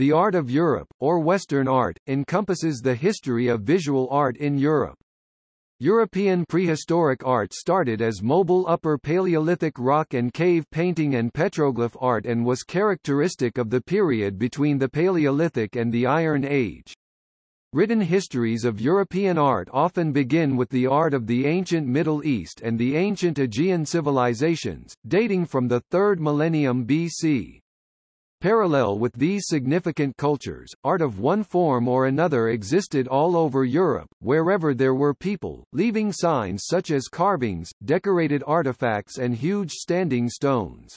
The art of Europe, or Western art, encompasses the history of visual art in Europe. European prehistoric art started as mobile Upper Paleolithic rock and cave painting and petroglyph art and was characteristic of the period between the Paleolithic and the Iron Age. Written histories of European art often begin with the art of the ancient Middle East and the ancient Aegean civilizations, dating from the 3rd millennium BC. Parallel with these significant cultures, art of one form or another existed all over Europe, wherever there were people, leaving signs such as carvings, decorated artifacts and huge standing stones.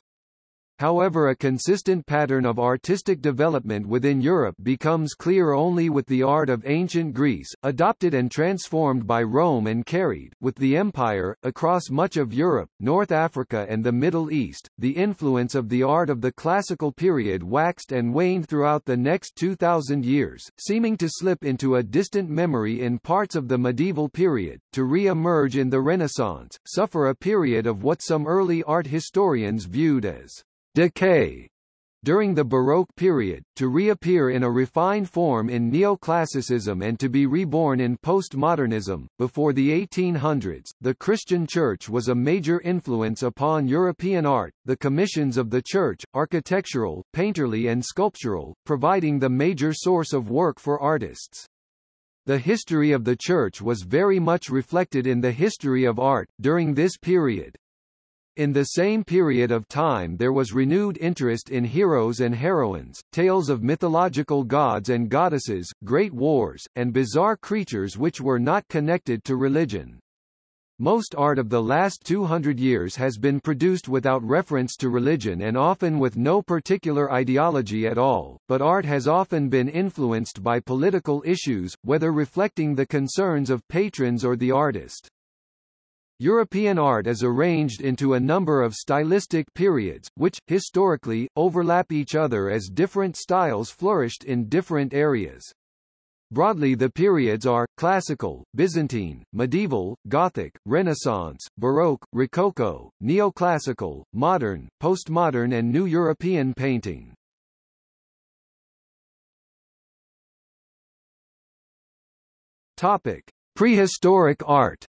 However a consistent pattern of artistic development within Europe becomes clear only with the art of ancient Greece, adopted and transformed by Rome and carried, with the empire, across much of Europe, North Africa and the Middle East. The influence of the art of the classical period waxed and waned throughout the next 2,000 years, seeming to slip into a distant memory in parts of the medieval period, to re-emerge in the Renaissance, suffer a period of what some early art historians viewed as decay during the Baroque period, to reappear in a refined form in neoclassicism and to be reborn in postmodernism. Before the 1800s, the Christian Church was a major influence upon European art, the commissions of the Church, architectural, painterly and sculptural, providing the major source of work for artists. The history of the Church was very much reflected in the history of art, during this period. In the same period of time there was renewed interest in heroes and heroines, tales of mythological gods and goddesses, great wars, and bizarre creatures which were not connected to religion. Most art of the last 200 years has been produced without reference to religion and often with no particular ideology at all, but art has often been influenced by political issues, whether reflecting the concerns of patrons or the artist. European art is arranged into a number of stylistic periods, which, historically, overlap each other as different styles flourished in different areas. Broadly the periods are, classical, Byzantine, medieval, Gothic, Renaissance, Baroque, Rococo, neoclassical, modern, postmodern and New European painting. Topic. Prehistoric art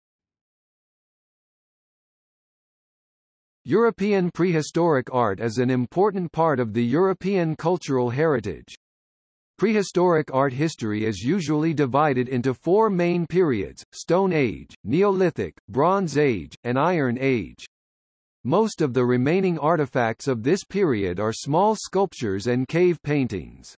European prehistoric art is an important part of the European cultural heritage. Prehistoric art history is usually divided into four main periods, Stone Age, Neolithic, Bronze Age, and Iron Age. Most of the remaining artifacts of this period are small sculptures and cave paintings.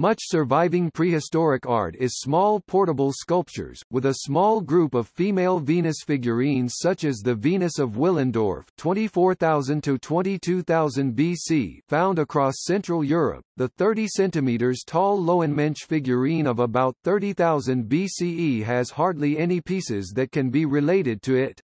Much surviving prehistoric art is small portable sculptures, with a small group of female Venus figurines such as the Venus of Willendorf 24,000 to 22,000 BC found across Central Europe, the 30 cm tall Lowenmensch figurine of about 30,000 BCE has hardly any pieces that can be related to it.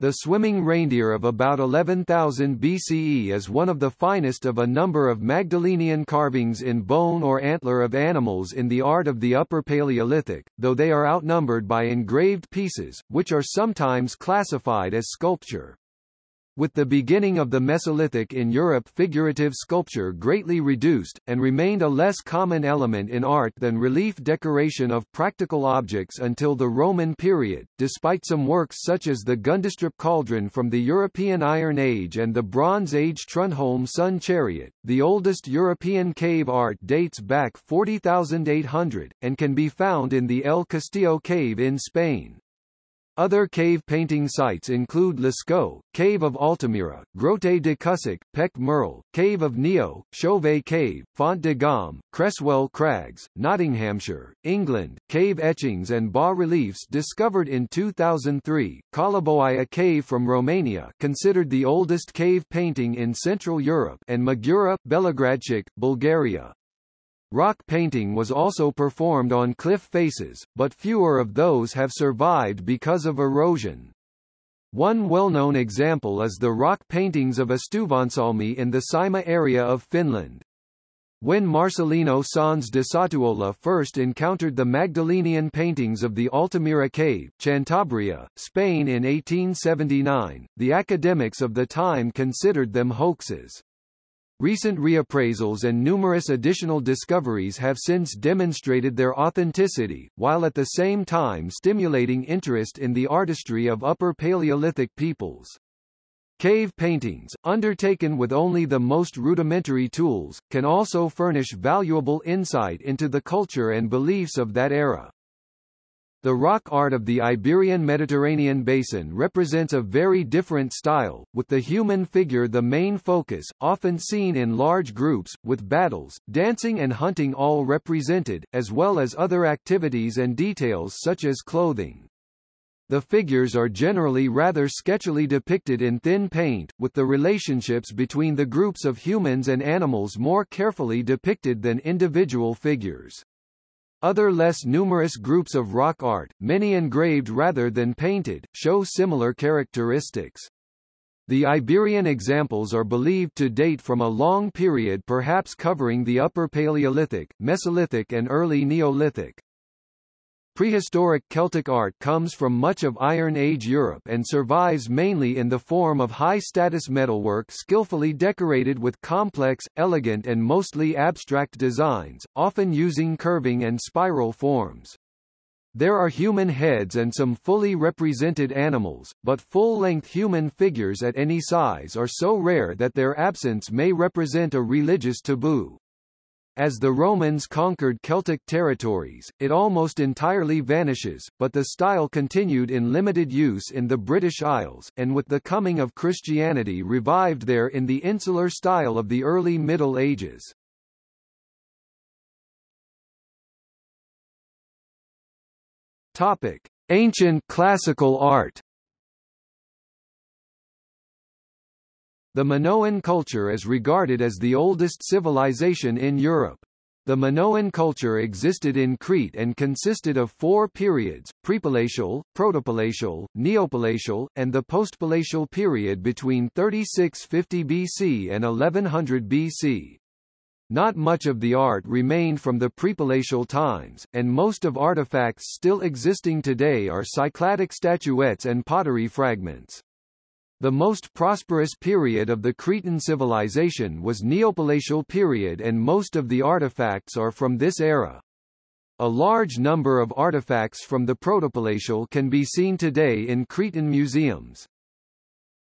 The swimming reindeer of about 11,000 BCE is one of the finest of a number of Magdalenian carvings in bone or antler of animals in the art of the Upper Paleolithic, though they are outnumbered by engraved pieces, which are sometimes classified as sculpture. With the beginning of the Mesolithic in Europe figurative sculpture greatly reduced, and remained a less common element in art than relief decoration of practical objects until the Roman period, despite some works such as the Gundestrup cauldron from the European Iron Age and the Bronze Age Trundholm sun chariot. The oldest European cave art dates back 40,800, and can be found in the El Castillo cave in Spain. Other cave painting sites include Lascaux, Cave of Altamira, Grotte de Cussac, Pech Merle, Cave of Niaux, Chauvet Cave, Font de Gaume, Cresswell Crags, Nottinghamshire, England, cave etchings and bas-reliefs discovered in 2003, Coliboaia Cave from Romania considered the oldest cave painting in Central Europe and Magura, Belogradchik, Bulgaria. Rock painting was also performed on cliff faces, but fewer of those have survived because of erosion. One well-known example is the rock paintings of Astuvansalmi in the Saimaa area of Finland. When Marcelino Sanz de Sautuola first encountered the Magdalenian paintings of the Altamira cave, Cantabria, Spain in 1879, the academics of the time considered them hoaxes. Recent reappraisals and numerous additional discoveries have since demonstrated their authenticity, while at the same time stimulating interest in the artistry of Upper Paleolithic peoples. Cave paintings, undertaken with only the most rudimentary tools, can also furnish valuable insight into the culture and beliefs of that era. The rock art of the Iberian Mediterranean basin represents a very different style, with the human figure the main focus, often seen in large groups, with battles, dancing and hunting all represented, as well as other activities and details such as clothing. The figures are generally rather sketchily depicted in thin paint, with the relationships between the groups of humans and animals more carefully depicted than individual figures. Other less numerous groups of rock art, many engraved rather than painted, show similar characteristics. The Iberian examples are believed to date from a long period perhaps covering the Upper Paleolithic, Mesolithic and early Neolithic. Prehistoric Celtic art comes from much of Iron Age Europe and survives mainly in the form of high-status metalwork skillfully decorated with complex, elegant and mostly abstract designs, often using curving and spiral forms. There are human heads and some fully represented animals, but full-length human figures at any size are so rare that their absence may represent a religious taboo. As the Romans conquered Celtic territories, it almost entirely vanishes, but the style continued in limited use in the British Isles, and with the coming of Christianity revived there in the insular style of the early Middle Ages. Topic: Ancient classical art. The Minoan culture is regarded as the oldest civilization in Europe. The Minoan culture existed in Crete and consisted of four periods, prepalatial, protopalatial, neopalatial, and the postpalatial period between 3650 BC and 1100 BC. Not much of the art remained from the prepalatial times, and most of artifacts still existing today are Cycladic statuettes and pottery fragments. The most prosperous period of the Cretan civilization was Neopalatial period and most of the artifacts are from this era. A large number of artifacts from the Protopalatial can be seen today in Cretan museums.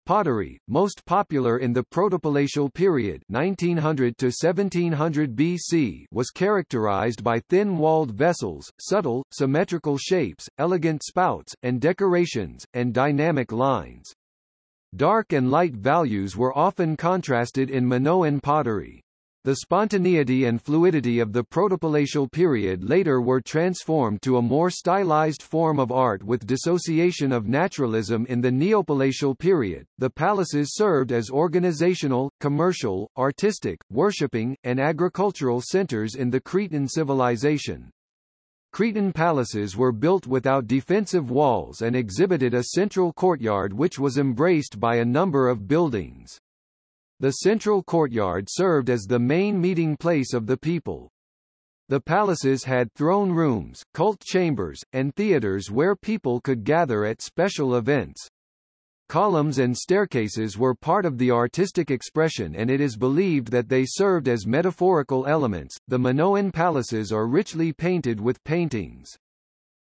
Pottery, most popular in the Protopalatial period 1900 to 1700 BC was characterized by thin-walled vessels, subtle, symmetrical shapes, elegant spouts, and decorations, and dynamic lines. Dark and light values were often contrasted in Minoan pottery. The spontaneity and fluidity of the protopalatial period later were transformed to a more stylized form of art with dissociation of naturalism in the neopalatial period. The palaces served as organizational, commercial, artistic, worshipping, and agricultural centers in the Cretan civilization. Cretan palaces were built without defensive walls and exhibited a central courtyard which was embraced by a number of buildings. The central courtyard served as the main meeting place of the people. The palaces had throne rooms, cult chambers, and theaters where people could gather at special events. Columns and staircases were part of the artistic expression and it is believed that they served as metaphorical elements. The Minoan palaces are richly painted with paintings.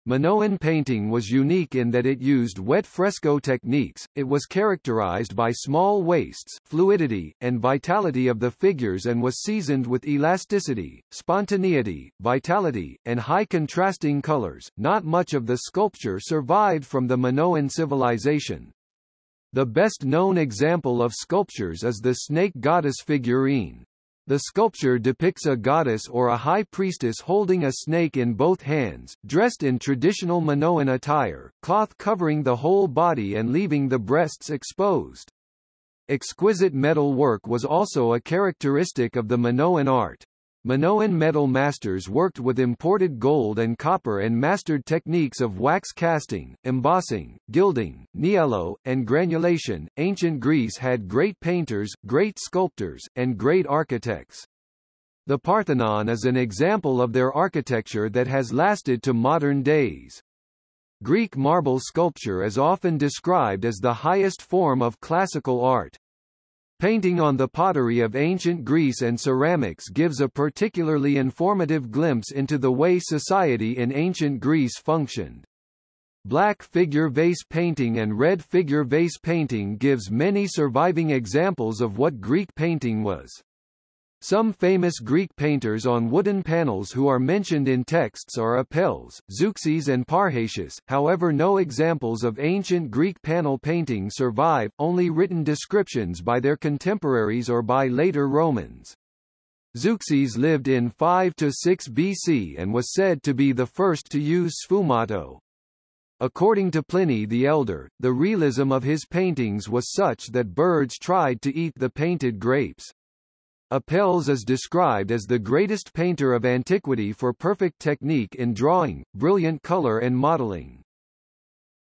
Minoan painting was unique in that it used wet fresco techniques, it was characterized by small waists, fluidity, and vitality of the figures and was seasoned with elasticity, spontaneity, vitality, and high contrasting colors. Not much of the sculpture survived from the Minoan civilization. The best-known example of sculptures is the snake goddess figurine. The sculpture depicts a goddess or a high priestess holding a snake in both hands, dressed in traditional Minoan attire, cloth covering the whole body and leaving the breasts exposed. Exquisite metal work was also a characteristic of the Minoan art. Minoan metal masters worked with imported gold and copper and mastered techniques of wax casting, embossing, gilding, niello, and granulation. Ancient Greece had great painters, great sculptors, and great architects. The Parthenon is an example of their architecture that has lasted to modern days. Greek marble sculpture is often described as the highest form of classical art. Painting on the pottery of ancient Greece and ceramics gives a particularly informative glimpse into the way society in ancient Greece functioned. Black figure vase painting and red figure vase painting gives many surviving examples of what Greek painting was. Some famous Greek painters on wooden panels who are mentioned in texts are Apelles, Zeuxis and Parrhasius, however no examples of ancient Greek panel painting survive, only written descriptions by their contemporaries or by later Romans. Zeuxis lived in 5 to 6 BC and was said to be the first to use sfumato, According to Pliny the Elder, the realism of his paintings was such that birds tried to eat the painted grapes. Apelles is described as the greatest painter of antiquity for perfect technique in drawing, brilliant color and modeling.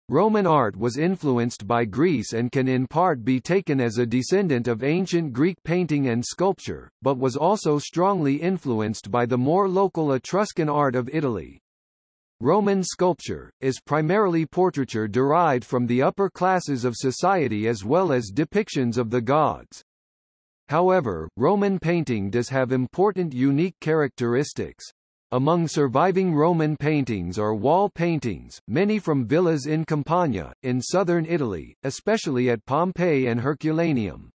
Roman art was influenced by Greece and can in part be taken as a descendant of ancient Greek painting and sculpture, but was also strongly influenced by the more local Etruscan art of Italy. Roman sculpture, is primarily portraiture derived from the upper classes of society as well as depictions of the gods. However, Roman painting does have important unique characteristics. Among surviving Roman paintings are wall paintings, many from villas in Campania, in southern Italy, especially at Pompeii and Herculaneum.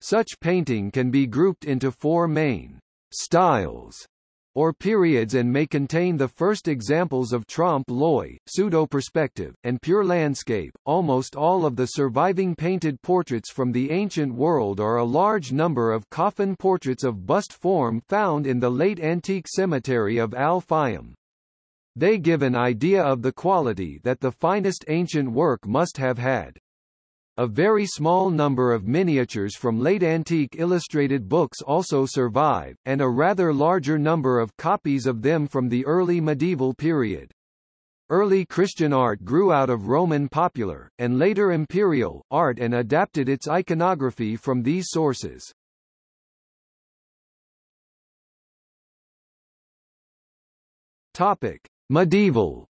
Such painting can be grouped into four main styles or periods and may contain the first examples of trompe-l'oeil, pseudo-perspective, and pure landscape. Almost all of the surviving painted portraits from the ancient world are a large number of coffin portraits of bust form found in the late antique cemetery of Al-Fayum. They give an idea of the quality that the finest ancient work must have had. A very small number of miniatures from late antique illustrated books also survive, and a rather larger number of copies of them from the early medieval period. Early Christian art grew out of Roman popular, and later imperial, art and adapted its iconography from these sources. Topic. Medieval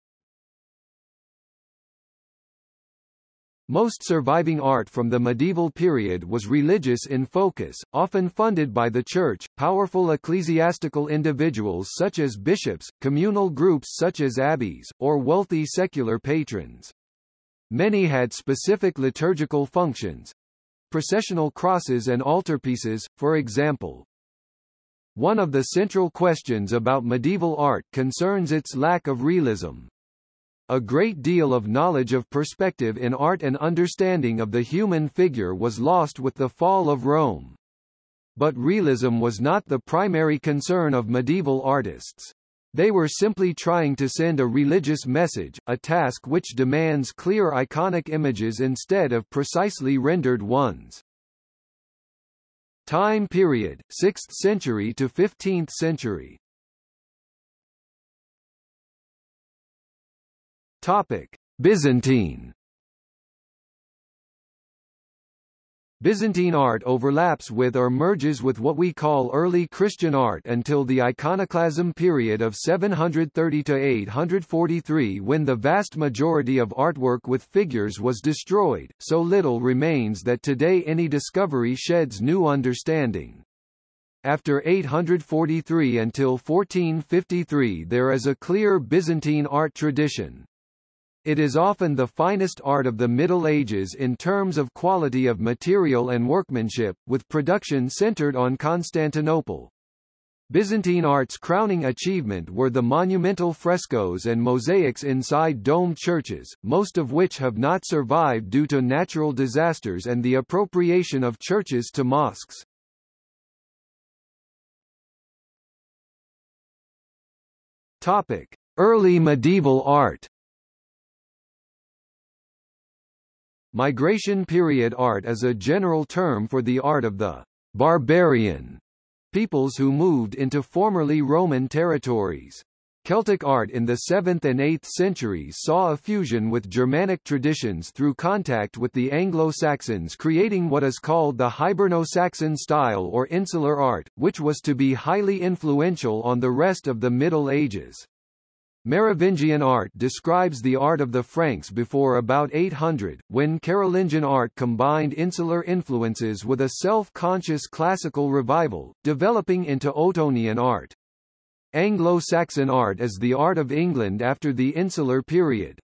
Most surviving art from the medieval period was religious in focus, often funded by the Church, powerful ecclesiastical individuals such as bishops, communal groups such as abbeys, or wealthy secular patrons. Many had specific liturgical functions, processional crosses and altarpieces, for example. One of the central questions about medieval art concerns its lack of realism. A great deal of knowledge of perspective in art and understanding of the human figure was lost with the fall of Rome. But realism was not the primary concern of medieval artists. They were simply trying to send a religious message, a task which demands clear iconic images instead of precisely rendered ones. Time period, 6th century to 15th century Topic: Byzantine. Byzantine art overlaps with or merges with what we call early Christian art until the iconoclasm period of 730 to 843 when the vast majority of artwork with figures was destroyed, so little remains that today any discovery sheds new understanding. After 843 until 1453 there is a clear Byzantine art tradition, it is often the finest art of the Middle Ages in terms of quality of material and workmanship, with production centered on Constantinople. Byzantine art's crowning achievement were the monumental frescoes and mosaics inside domed churches, most of which have not survived due to natural disasters and the appropriation of churches to mosques. Topic: Early medieval art. Migration period art is a general term for the art of the barbarian peoples who moved into formerly Roman territories. Celtic art in the 7th and 8th centuries saw a fusion with Germanic traditions through contact with the Anglo-Saxons creating what is called the Hiberno-Saxon style or insular art, which was to be highly influential on the rest of the Middle Ages. Merovingian art describes the art of the Franks before about 800, when Carolingian art combined insular influences with a self-conscious classical revival, developing into Ottonian art. Anglo-Saxon art is the art of England after the insular period.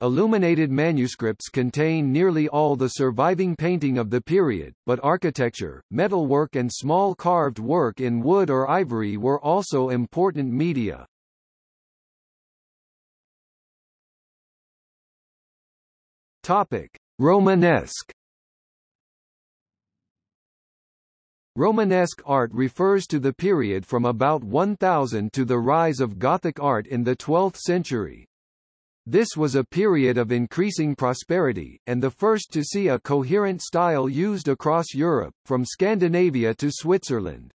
Illuminated manuscripts contain nearly all the surviving painting of the period, but architecture, metalwork and small carved work in wood or ivory were also important media. Topic: Romanesque. Romanesque art refers to the period from about 1000 to the rise of Gothic art in the 12th century. This was a period of increasing prosperity, and the first to see a coherent style used across Europe, from Scandinavia to Switzerland.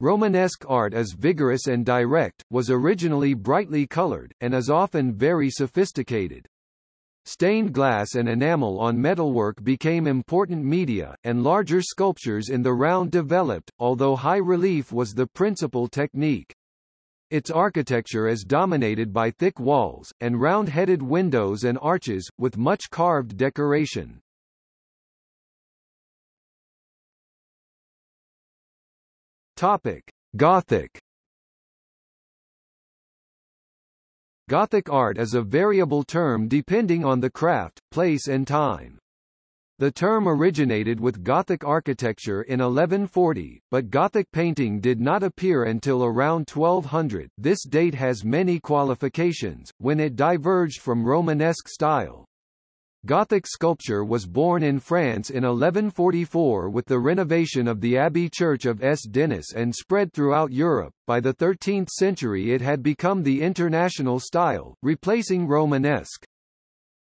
Romanesque art is vigorous and direct, was originally brightly colored, and is often very sophisticated. Stained glass and enamel on metalwork became important media, and larger sculptures in the round developed, although high relief was the principal technique. Its architecture is dominated by thick walls, and round-headed windows and arches, with much carved decoration. Topic. Gothic Gothic art is a variable term depending on the craft, place and time. The term originated with Gothic architecture in 1140, but Gothic painting did not appear until around 1200 this date has many qualifications, when it diverged from Romanesque style. Gothic sculpture was born in France in 1144 with the renovation of the Abbey Church of S. Denis and spread throughout Europe. By the 13th century it had become the international style, replacing Romanesque.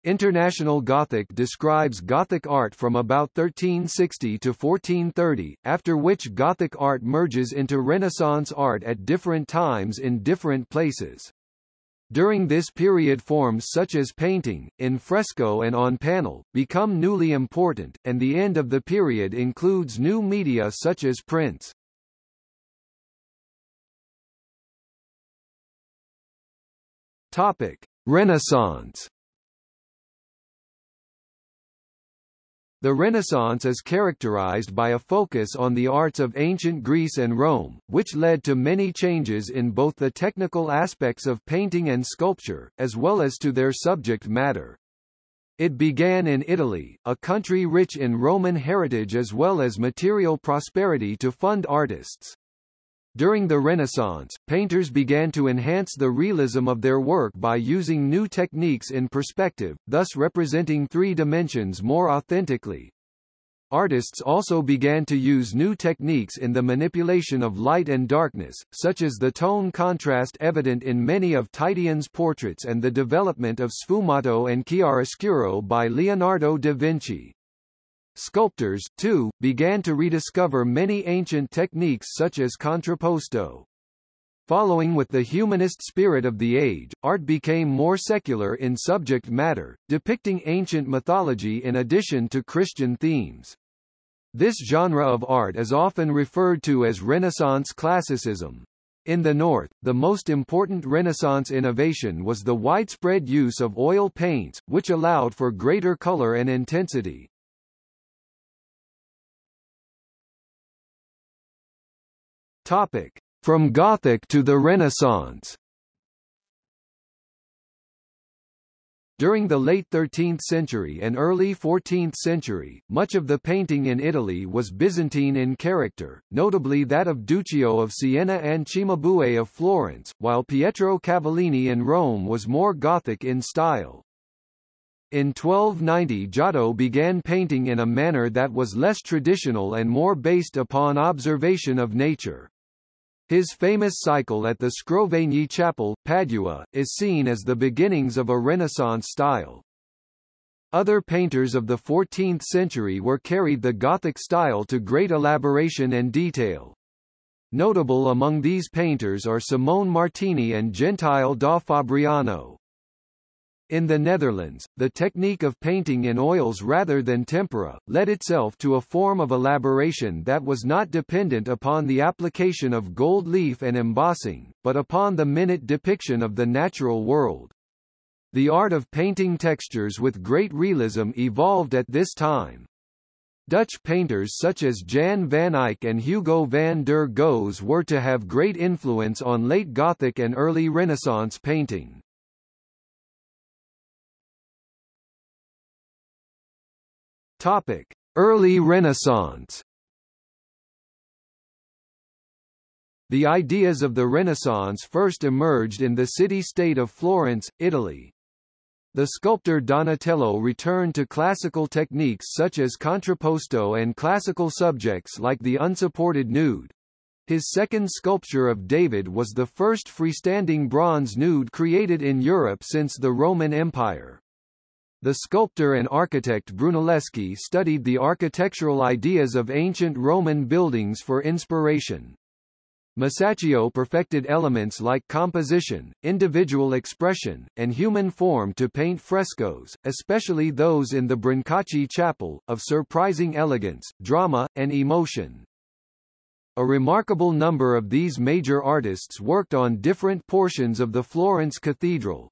International Gothic describes Gothic art from about 1360 to 1430, after which Gothic art merges into Renaissance art at different times in different places. During this period forms such as painting, in fresco and on panel, become newly important, and the end of the period includes new media such as prints. Topic. Renaissance The Renaissance is characterized by a focus on the arts of ancient Greece and Rome, which led to many changes in both the technical aspects of painting and sculpture, as well as to their subject matter. It began in Italy, a country rich in Roman heritage as well as material prosperity to fund artists. During the Renaissance, painters began to enhance the realism of their work by using new techniques in perspective, thus representing three dimensions more authentically. Artists also began to use new techniques in the manipulation of light and darkness, such as the tone contrast evident in many of Titian's portraits and the development of sfumato and chiaroscuro by Leonardo da Vinci. Sculptors, too, began to rediscover many ancient techniques such as contrapposto. Following with the humanist spirit of the age, art became more secular in subject matter, depicting ancient mythology in addition to Christian themes. This genre of art is often referred to as Renaissance classicism. In the North, the most important Renaissance innovation was the widespread use of oil paints, which allowed for greater color and intensity. Topic: From Gothic to the Renaissance. During the late 13th century and early 14th century, much of the painting in Italy was Byzantine in character, notably that of Duccio of Siena and Cimabue of Florence, while Pietro Cavallini in Rome was more Gothic in style. In 1290 Giotto began painting in a manner that was less traditional and more based upon observation of nature. His famous cycle at the Scrovegni Chapel, Padua, is seen as the beginnings of a Renaissance style. Other painters of the 14th century were carried the Gothic style to great elaboration and detail. Notable among these painters are Simone Martini and Gentile da Fabriano. In the Netherlands, the technique of painting in oils rather than tempera, led itself to a form of elaboration that was not dependent upon the application of gold leaf and embossing, but upon the minute depiction of the natural world. The art of painting textures with great realism evolved at this time. Dutch painters such as Jan van Eyck and Hugo van der Goes were to have great influence on late Gothic and early Renaissance painting. Topic: Early Renaissance. The ideas of the Renaissance first emerged in the city-state of Florence, Italy. The sculptor Donatello returned to classical techniques such as contrapposto and classical subjects like the unsupported nude. His second sculpture of David was the first freestanding bronze nude created in Europe since the Roman Empire. The sculptor and architect Brunelleschi studied the architectural ideas of ancient Roman buildings for inspiration. Masaccio perfected elements like composition, individual expression, and human form to paint frescoes, especially those in the Brancacci Chapel, of surprising elegance, drama, and emotion. A remarkable number of these major artists worked on different portions of the Florence Cathedral,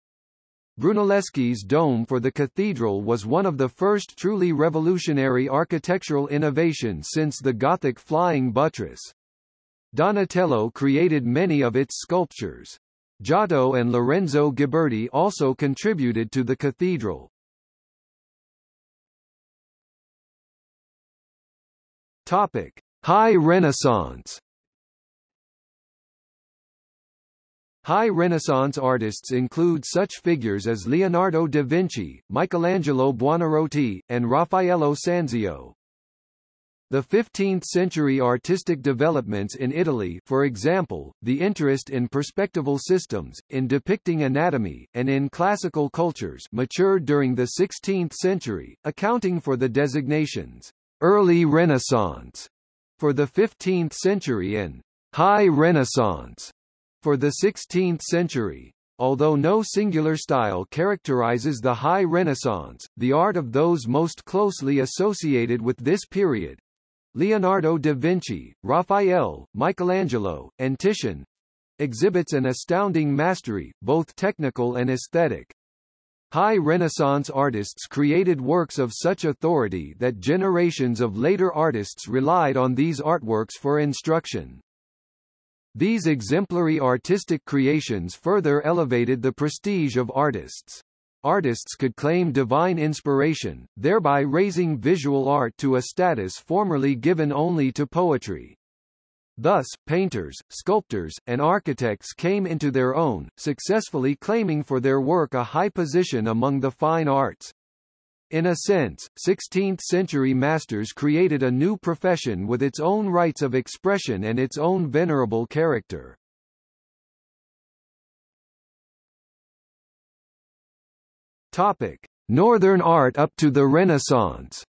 Brunelleschi's dome for the cathedral was one of the first truly revolutionary architectural innovations since the Gothic flying buttress. Donatello created many of its sculptures. Giotto and Lorenzo Ghiberti also contributed to the cathedral. Topic: High Renaissance High Renaissance artists include such figures as Leonardo da Vinci, Michelangelo Buonarroti, and Raffaello Sanzio. The 15th-century artistic developments in Italy for example, the interest in perspectival systems, in depicting anatomy, and in classical cultures matured during the 16th century, accounting for the designations, "'Early Renaissance' for the 15th century and "'High Renaissance' For the 16th century, although no singular style characterizes the High Renaissance, the art of those most closely associated with this period Leonardo da Vinci, Raphael, Michelangelo, and Titian exhibits an astounding mastery, both technical and aesthetic. High Renaissance artists created works of such authority that generations of later artists relied on these artworks for instruction. These exemplary artistic creations further elevated the prestige of artists. Artists could claim divine inspiration, thereby raising visual art to a status formerly given only to poetry. Thus, painters, sculptors, and architects came into their own, successfully claiming for their work a high position among the fine arts. In a sense, 16th-century masters created a new profession with its own rights of expression and its own venerable character. Topic: Northern art up to the Renaissance.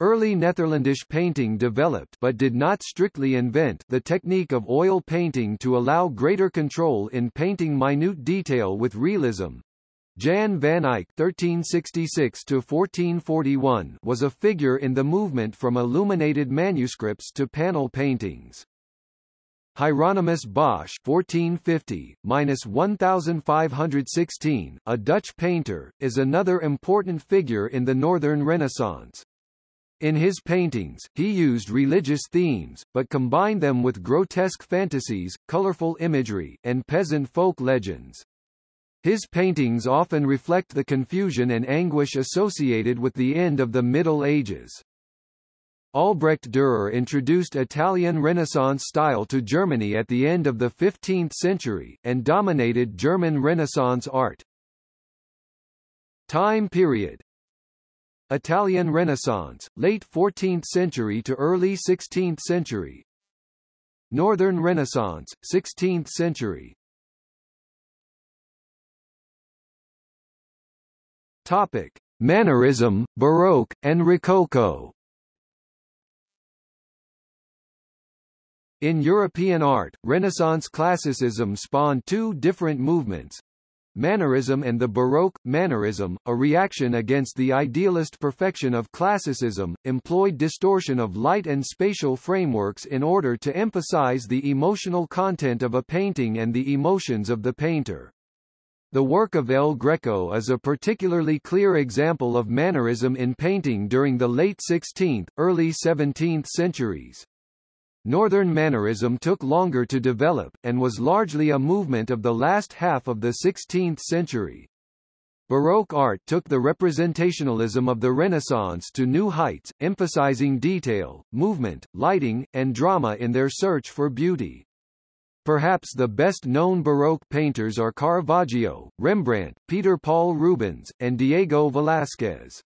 Early Netherlandish painting developed but did not strictly invent the technique of oil painting to allow greater control in painting minute detail with realism, Jan van Eyck (1366–1441) was a figure in the movement from illuminated manuscripts to panel paintings. Hieronymus Bosch (1450–1516), a Dutch painter, is another important figure in the Northern Renaissance. In his paintings, he used religious themes, but combined them with grotesque fantasies, colorful imagery, and peasant folk legends. His paintings often reflect the confusion and anguish associated with the end of the Middle Ages. Albrecht Dürer introduced Italian Renaissance style to Germany at the end of the 15th century, and dominated German Renaissance art. Time period Italian Renaissance, late 14th century to early 16th century Northern Renaissance, 16th century Topic: Mannerism, Baroque, and Rococo. In European art, Renaissance classicism spawned two different movements, Mannerism and the Baroque, Mannerism, a reaction against the idealist perfection of classicism, employed distortion of light and spatial frameworks in order to emphasize the emotional content of a painting and the emotions of the painter. The work of El Greco is a particularly clear example of mannerism in painting during the late 16th, early 17th centuries. Northern Mannerism took longer to develop, and was largely a movement of the last half of the 16th century. Baroque art took the representationalism of the Renaissance to new heights, emphasizing detail, movement, lighting, and drama in their search for beauty. Perhaps the best-known Baroque painters are Caravaggio, Rembrandt, Peter Paul Rubens, and Diego Velázquez.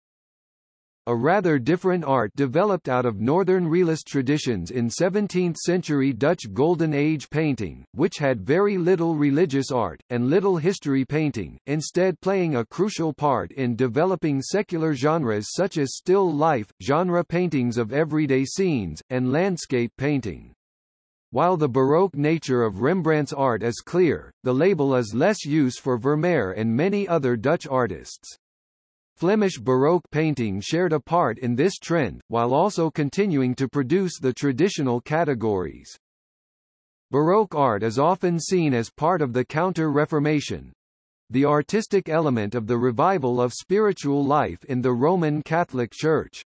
A rather different art developed out of Northern Realist traditions in 17th-century Dutch Golden Age painting, which had very little religious art, and little history painting, instead playing a crucial part in developing secular genres such as still life, genre paintings of everyday scenes, and landscape painting. While the Baroque nature of Rembrandt's art is clear, the label is less use for Vermeer and many other Dutch artists. Flemish Baroque painting shared a part in this trend, while also continuing to produce the traditional categories. Baroque art is often seen as part of the Counter-Reformation, the artistic element of the revival of spiritual life in the Roman Catholic Church.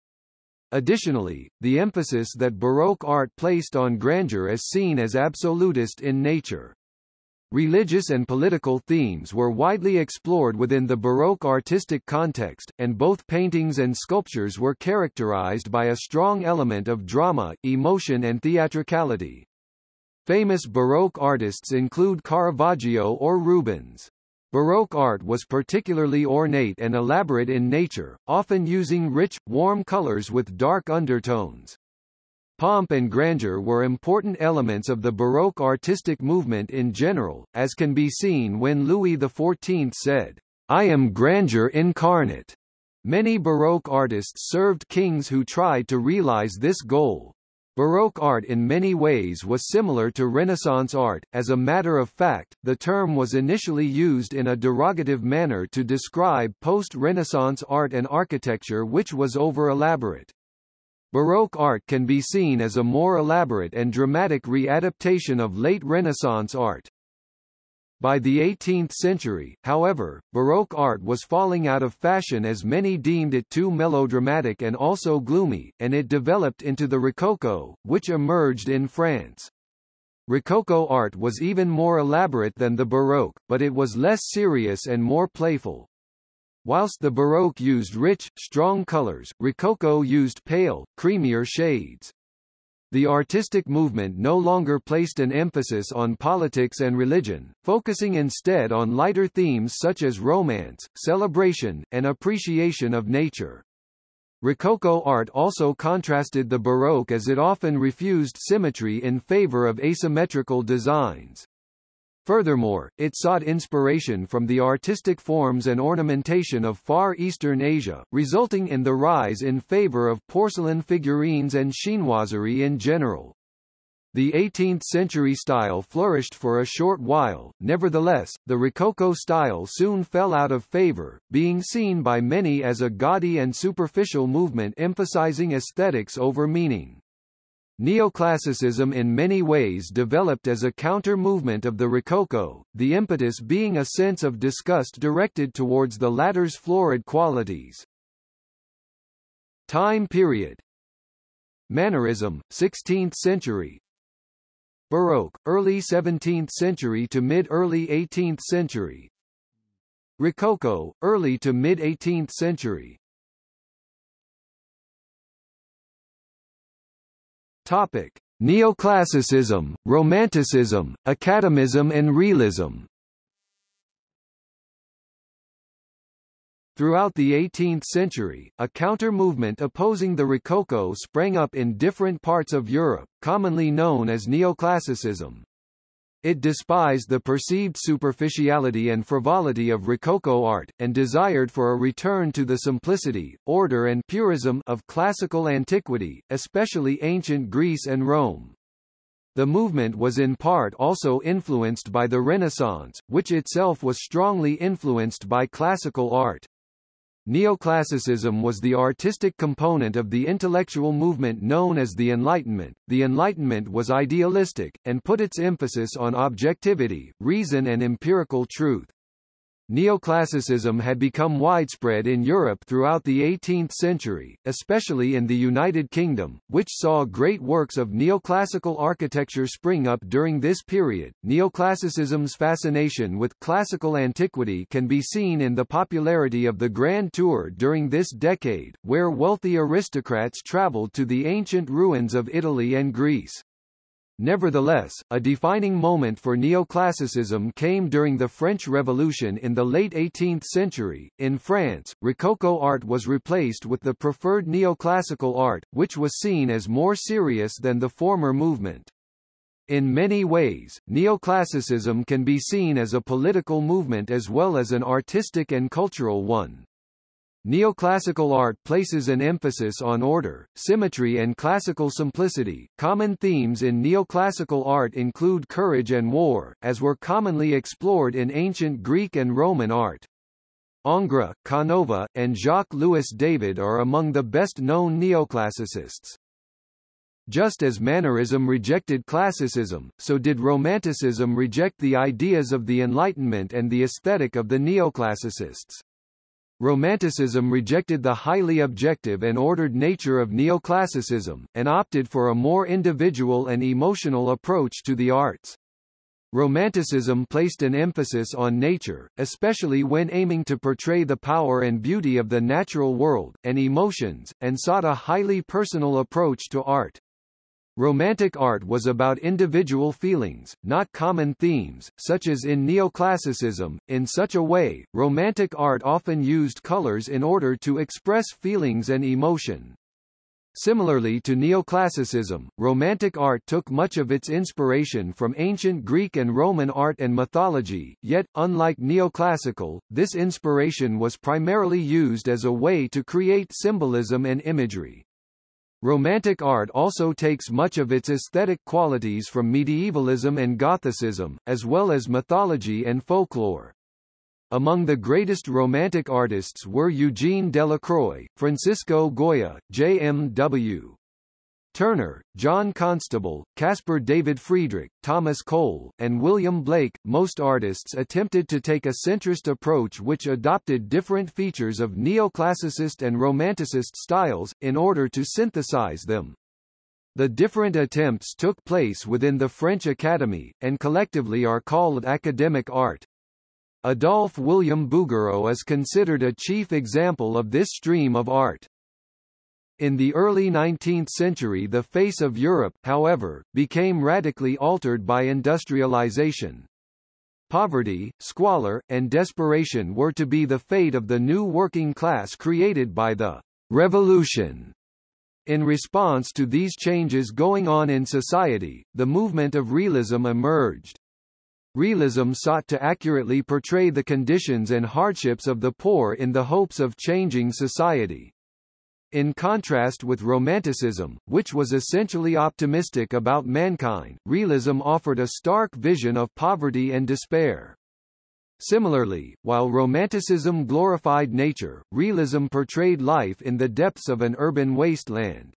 Additionally, the emphasis that Baroque art placed on grandeur is seen as absolutist in nature. Religious and political themes were widely explored within the Baroque artistic context, and both paintings and sculptures were characterized by a strong element of drama, emotion and theatricality. Famous Baroque artists include Caravaggio or Rubens. Baroque art was particularly ornate and elaborate in nature, often using rich, warm colors with dark undertones. Pomp and grandeur were important elements of the Baroque artistic movement in general, as can be seen when Louis XIV said, I am grandeur incarnate. Many Baroque artists served kings who tried to realize this goal. Baroque art in many ways was similar to Renaissance art. As a matter of fact, the term was initially used in a derogative manner to describe post-Renaissance art and architecture which was over-elaborate. Baroque art can be seen as a more elaborate and dramatic readaptation of late Renaissance art. By the 18th century, however, Baroque art was falling out of fashion as many deemed it too melodramatic and also gloomy, and it developed into the Rococo, which emerged in France. Rococo art was even more elaborate than the Baroque, but it was less serious and more playful. Whilst the Baroque used rich, strong colors, Rococo used pale, creamier shades. The artistic movement no longer placed an emphasis on politics and religion, focusing instead on lighter themes such as romance, celebration, and appreciation of nature. Rococo art also contrasted the Baroque as it often refused symmetry in favor of asymmetrical designs. Furthermore, it sought inspiration from the artistic forms and ornamentation of Far Eastern Asia, resulting in the rise in favor of porcelain figurines and chinoiserie in general. The 18th-century style flourished for a short while, nevertheless, the Rococo style soon fell out of favor, being seen by many as a gaudy and superficial movement emphasizing aesthetics over meaning. Neoclassicism in many ways developed as a counter-movement of the Rococo, the impetus being a sense of disgust directed towards the latter's florid qualities. Time period. Mannerism, 16th century. Baroque, early 17th century to mid-early 18th century. Rococo, early to mid-18th century Topic: Neoclassicism, Romanticism, Academism and Realism. Throughout the 18th century, a counter-movement opposing the Rococo sprang up in different parts of Europe, commonly known as neoclassicism. It despised the perceived superficiality and frivolity of Rococo art, and desired for a return to the simplicity, order and purism of classical antiquity, especially ancient Greece and Rome. The movement was in part also influenced by the Renaissance, which itself was strongly influenced by classical art. Neoclassicism was the artistic component of the intellectual movement known as the Enlightenment. The Enlightenment was idealistic, and put its emphasis on objectivity, reason and empirical truth. Neoclassicism had become widespread in Europe throughout the 18th century, especially in the United Kingdom, which saw great works of neoclassical architecture spring up during this period. Neoclassicism's fascination with classical antiquity can be seen in the popularity of the Grand Tour during this decade, where wealthy aristocrats traveled to the ancient ruins of Italy and Greece. Nevertheless, a defining moment for neoclassicism came during the French Revolution in the late 18th century. In France, Rococo art was replaced with the preferred neoclassical art, which was seen as more serious than the former movement. In many ways, neoclassicism can be seen as a political movement as well as an artistic and cultural one. Neoclassical art places an emphasis on order, symmetry and classical simplicity. Common themes in neoclassical art include courage and war, as were commonly explored in ancient Greek and Roman art. Ingres, Canova, and Jacques-Louis David are among the best-known neoclassicists. Just as Mannerism rejected classicism, so did Romanticism reject the ideas of the Enlightenment and the aesthetic of the neoclassicists. Romanticism rejected the highly objective and ordered nature of neoclassicism, and opted for a more individual and emotional approach to the arts. Romanticism placed an emphasis on nature, especially when aiming to portray the power and beauty of the natural world, and emotions, and sought a highly personal approach to art. Romantic art was about individual feelings, not common themes, such as in neoclassicism. In such a way, Romantic art often used colors in order to express feelings and emotion. Similarly to neoclassicism, Romantic art took much of its inspiration from ancient Greek and Roman art and mythology, yet, unlike neoclassical, this inspiration was primarily used as a way to create symbolism and imagery. Romantic art also takes much of its aesthetic qualities from medievalism and Gothicism, as well as mythology and folklore. Among the greatest Romantic artists were Eugene Delacroix, Francisco Goya, J.M.W. Turner, John Constable, Caspar David Friedrich, Thomas Cole, and William Blake. Most artists attempted to take a centrist approach which adopted different features of neoclassicist and romanticist styles, in order to synthesize them. The different attempts took place within the French Academy, and collectively are called academic art. Adolphe William Bouguereau is considered a chief example of this stream of art. In the early 19th century the face of Europe, however, became radically altered by industrialization. Poverty, squalor, and desperation were to be the fate of the new working class created by the revolution. In response to these changes going on in society, the movement of realism emerged. Realism sought to accurately portray the conditions and hardships of the poor in the hopes of changing society. In contrast with Romanticism, which was essentially optimistic about mankind, realism offered a stark vision of poverty and despair. Similarly, while Romanticism glorified nature, realism portrayed life in the depths of an urban wasteland.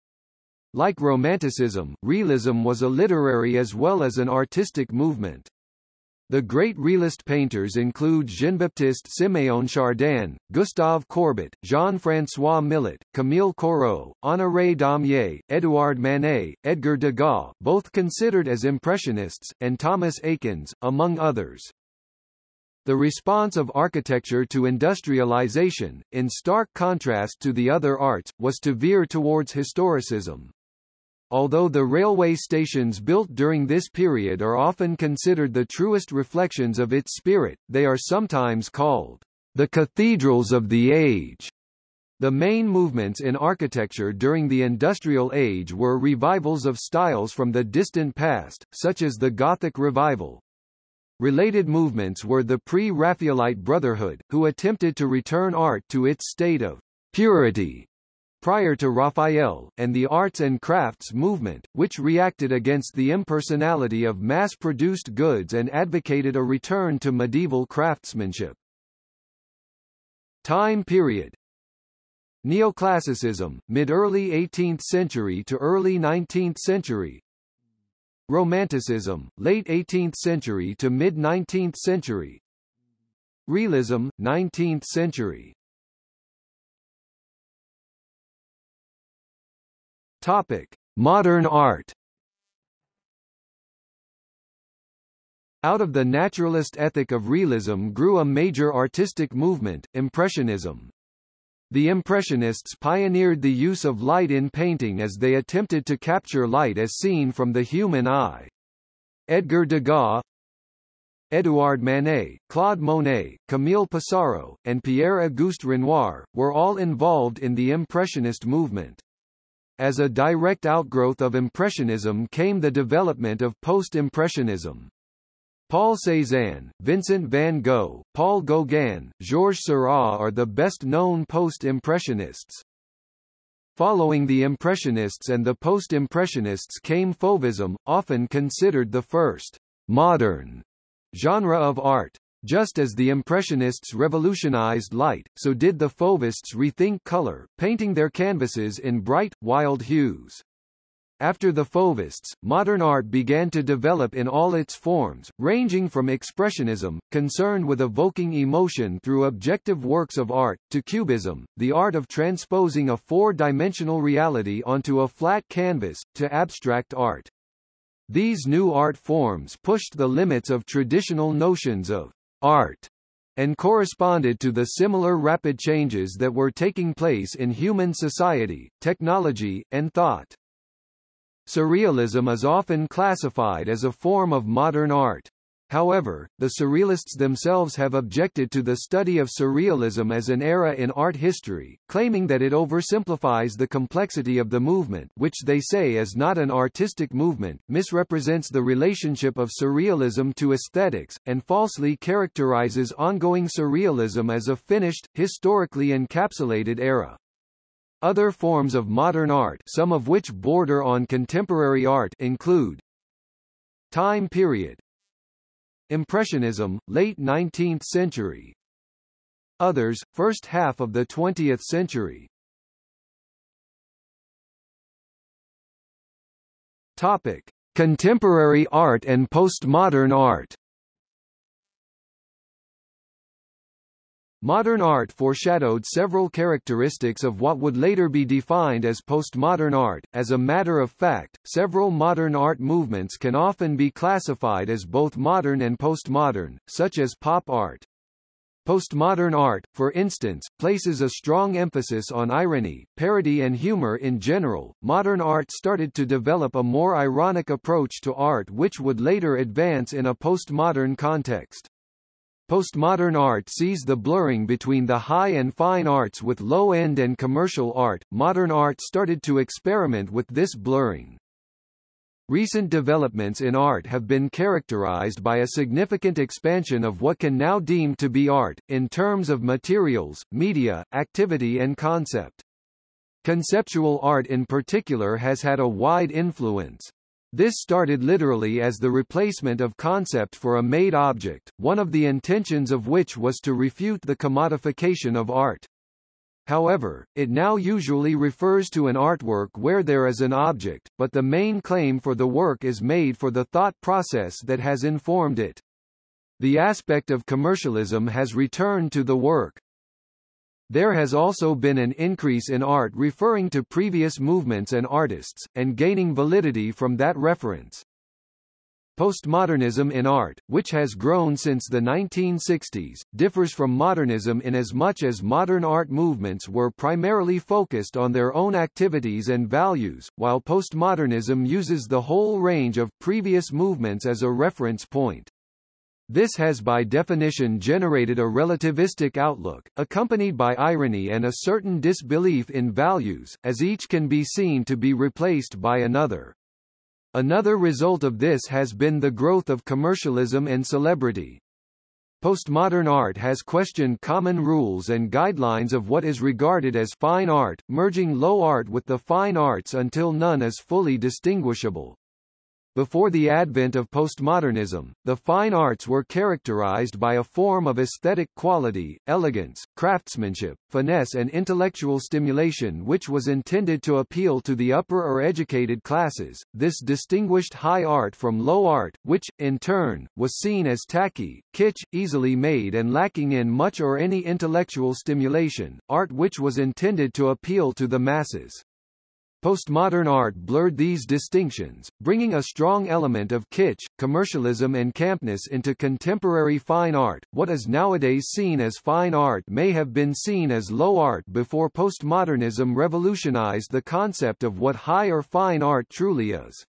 Like Romanticism, realism was a literary as well as an artistic movement. The great realist painters include Jean-Baptiste Siméon Chardin, Gustave Courbet, Jean-François Millet, Camille Corot, Honoré Daumier, Édouard Manet, Edgar Degas both considered as Impressionists, and Thomas Eakins, among others. The response of architecture to industrialization, in stark contrast to the other arts, was to veer towards historicism. Although the railway stations built during this period are often considered the truest reflections of its spirit, they are sometimes called the cathedrals of the age. The main movements in architecture during the Industrial Age were revivals of styles from the distant past, such as the Gothic Revival. Related movements were the pre-Raphaelite Brotherhood, who attempted to return art to its state of purity prior to Raphael, and the arts and crafts movement, which reacted against the impersonality of mass-produced goods and advocated a return to medieval craftsmanship. Time period. Neoclassicism, mid-early 18th century to early 19th century. Romanticism, late 18th century to mid-19th century. Realism, 19th century Topic: Modern art. Out of the naturalist ethic of realism grew a major artistic movement, Impressionism. The Impressionists pioneered the use of light in painting as they attempted to capture light as seen from the human eye. Edgar Degas, Édouard Manet, Claude Monet, Camille Pissarro, and Pierre-Auguste Renoir, were all involved in the Impressionist movement. As a direct outgrowth of Impressionism came the development of Post-Impressionism. Paul Cézanne, Vincent van Gogh, Paul Gauguin, Georges Seurat are the best-known Post-Impressionists. Following the Impressionists and the Post-Impressionists came Fauvism, often considered the first modern genre of art. Just as the Impressionists revolutionized light, so did the Fauvists rethink color, painting their canvases in bright, wild hues. After the Fauvists, modern art began to develop in all its forms, ranging from expressionism, concerned with evoking emotion through objective works of art, to cubism, the art of transposing a four-dimensional reality onto a flat canvas, to abstract art. These new art forms pushed the limits of traditional notions of art, and corresponded to the similar rapid changes that were taking place in human society, technology, and thought. Surrealism is often classified as a form of modern art. However, the Surrealists themselves have objected to the study of Surrealism as an era in art history, claiming that it oversimplifies the complexity of the movement which they say is not an artistic movement, misrepresents the relationship of Surrealism to aesthetics, and falsely characterizes ongoing Surrealism as a finished, historically encapsulated era. Other forms of modern art some of which border on contemporary art include Time period Impressionism, late 19th century. Others, first half of the 20th century. Topic: Contemporary art and postmodern art. Modern art foreshadowed several characteristics of what would later be defined as postmodern art. As a matter of fact, several modern art movements can often be classified as both modern and postmodern, such as pop art. Postmodern art, for instance, places a strong emphasis on irony, parody and humor in general. Modern art started to develop a more ironic approach to art which would later advance in a postmodern context. Postmodern art sees the blurring between the high and fine arts with low-end and commercial art. Modern art started to experiment with this blurring. Recent developments in art have been characterized by a significant expansion of what can now deemed to be art, in terms of materials, media, activity and concept. Conceptual art in particular has had a wide influence. This started literally as the replacement of concept for a made object, one of the intentions of which was to refute the commodification of art. However, it now usually refers to an artwork where there is an object, but the main claim for the work is made for the thought process that has informed it. The aspect of commercialism has returned to the work, there has also been an increase in art referring to previous movements and artists, and gaining validity from that reference. Postmodernism in art, which has grown since the 1960s, differs from modernism in as much as modern art movements were primarily focused on their own activities and values, while postmodernism uses the whole range of previous movements as a reference point. This has by definition generated a relativistic outlook, accompanied by irony and a certain disbelief in values, as each can be seen to be replaced by another. Another result of this has been the growth of commercialism and celebrity. Postmodern art has questioned common rules and guidelines of what is regarded as fine art, merging low art with the fine arts until none is fully distinguishable. Before the advent of postmodernism, the fine arts were characterized by a form of aesthetic quality, elegance, craftsmanship, finesse and intellectual stimulation which was intended to appeal to the upper or educated classes. This distinguished high art from low art, which, in turn, was seen as tacky, kitsch, easily made and lacking in much or any intellectual stimulation, art which was intended to appeal to the masses. Postmodern art blurred these distinctions, bringing a strong element of kitsch, commercialism and campness into contemporary fine art. What is nowadays seen as fine art may have been seen as low art before postmodernism revolutionized the concept of what high or fine art truly is.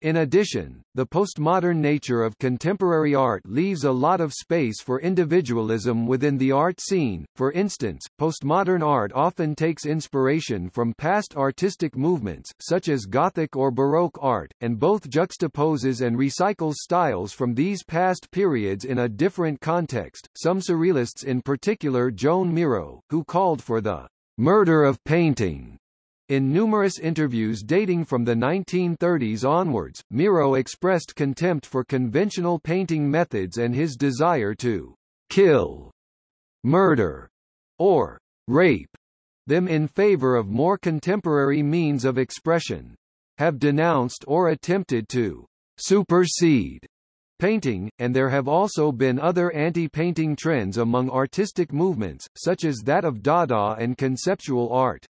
In addition, the postmodern nature of contemporary art leaves a lot of space for individualism within the art scene. For instance, postmodern art often takes inspiration from past artistic movements, such as Gothic or Baroque art, and both juxtaposes and recycles styles from these past periods in a different context. Some surrealists in particular Joan Miro, who called for the murder of painting in numerous interviews dating from the 1930s onwards, Miro expressed contempt for conventional painting methods and his desire to kill, murder, or rape them in favor of more contemporary means of expression. Have denounced or attempted to supersede painting, and there have also been other anti-painting trends among artistic movements, such as that of Dada and conceptual art.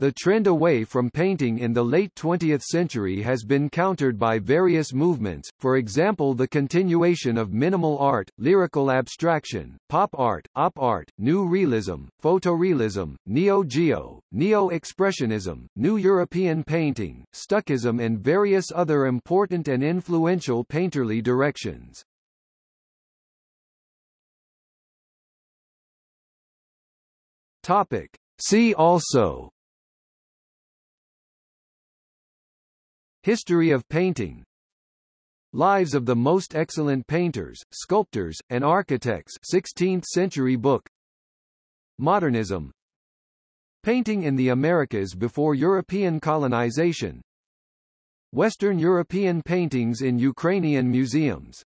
The trend away from painting in the late 20th century has been countered by various movements, for example the continuation of minimal art, lyrical abstraction, pop art, op art, new realism, photorealism, neo-geo, neo-expressionism, new European painting, Stuckism and various other important and influential painterly directions. Topic. See also History of painting. Lives of the most excellent painters, sculptors, and architects. 16th century book. Modernism. Painting in the Americas before European colonization. Western European paintings in Ukrainian museums